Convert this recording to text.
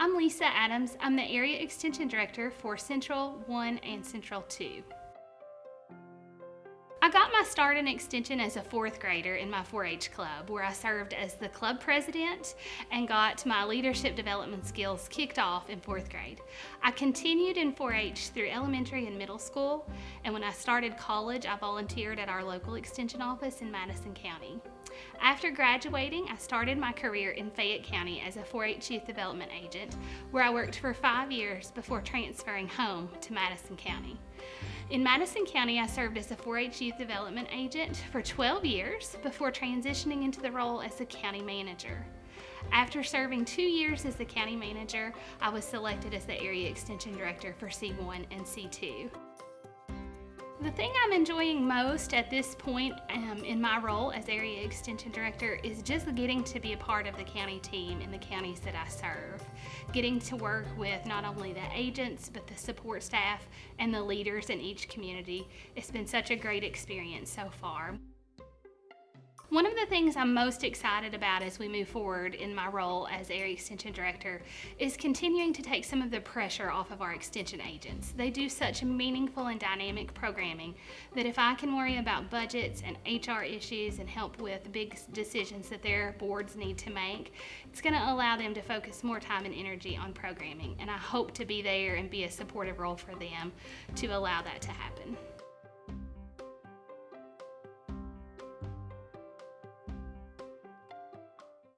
I'm Lisa Adams. I'm the Area Extension Director for Central 1 and Central 2. I got my start in Extension as a fourth grader in my 4-H club where I served as the club president and got my leadership development skills kicked off in fourth grade. I continued in 4-H through elementary and middle school and when I started college I volunteered at our local Extension office in Madison County. After graduating, I started my career in Fayette County as a 4-H youth development agent, where I worked for five years before transferring home to Madison County. In Madison County, I served as a 4-H youth development agent for 12 years before transitioning into the role as the county manager. After serving two years as the county manager, I was selected as the area extension director for C1 and C2. The thing I'm enjoying most at this point um, in my role as Area Extension Director is just getting to be a part of the county team in the counties that I serve. Getting to work with not only the agents, but the support staff and the leaders in each community. It's been such a great experience so far. One of the things I'm most excited about as we move forward in my role as Area Extension Director is continuing to take some of the pressure off of our Extension agents. They do such meaningful and dynamic programming that if I can worry about budgets and HR issues and help with big decisions that their boards need to make, it's going to allow them to focus more time and energy on programming. And I hope to be there and be a supportive role for them to allow that to happen.